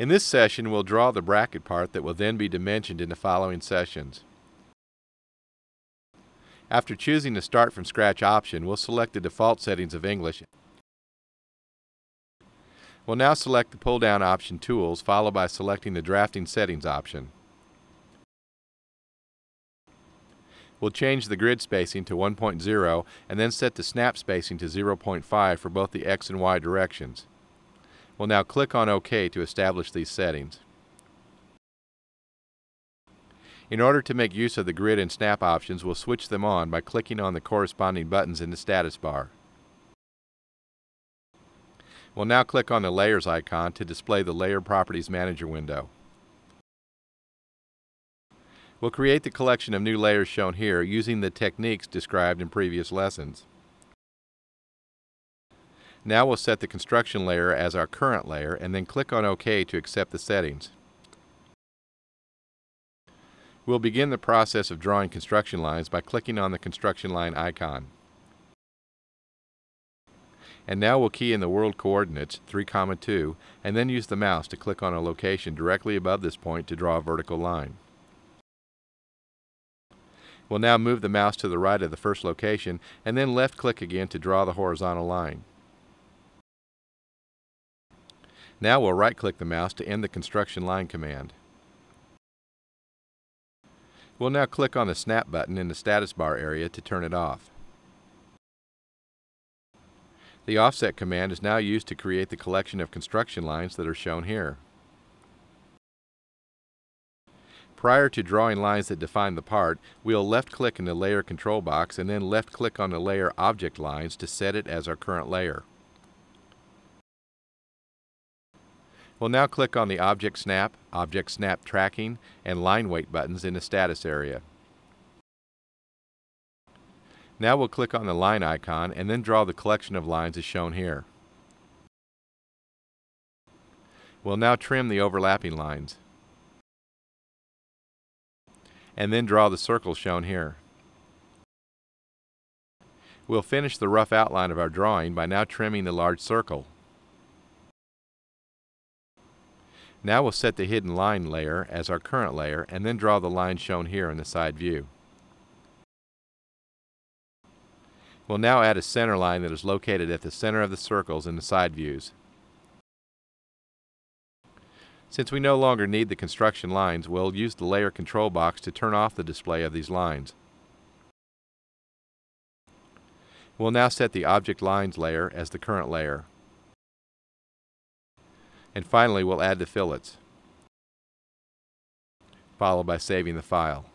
In this session, we'll draw the bracket part that will then be dimensioned in the following sessions. After choosing the Start from Scratch option, we'll select the default settings of English. We'll now select the pull-down option Tools, followed by selecting the Drafting Settings option. We'll change the grid spacing to 1.0 and then set the snap spacing to 0.5 for both the X and Y directions. We'll now click on OK to establish these settings. In order to make use of the grid and snap options, we'll switch them on by clicking on the corresponding buttons in the status bar. We'll now click on the Layers icon to display the Layer Properties Manager window. We'll create the collection of new layers shown here using the techniques described in previous lessons. Now we'll set the construction layer as our current layer and then click on OK to accept the settings. We'll begin the process of drawing construction lines by clicking on the construction line icon. And now we'll key in the world coordinates 3, comma 2 and then use the mouse to click on a location directly above this point to draw a vertical line. We'll now move the mouse to the right of the first location and then left click again to draw the horizontal line. Now we'll right click the mouse to end the construction line command. We'll now click on the snap button in the status bar area to turn it off. The offset command is now used to create the collection of construction lines that are shown here. Prior to drawing lines that define the part, we'll left-click in the Layer control box and then left-click on the Layer Object Lines to set it as our current layer. We'll now click on the Object Snap, Object Snap Tracking, and Line Weight buttons in the status area. Now we'll click on the line icon and then draw the collection of lines as shown here. We'll now trim the overlapping lines and then draw the circle shown here. We'll finish the rough outline of our drawing by now trimming the large circle. Now we'll set the hidden line layer as our current layer and then draw the line shown here in the side view. We'll now add a center line that is located at the center of the circles in the side views. Since we no longer need the construction lines, we'll use the layer control box to turn off the display of these lines. We'll now set the object lines layer as the current layer. And finally, we'll add the fillets, followed by saving the file.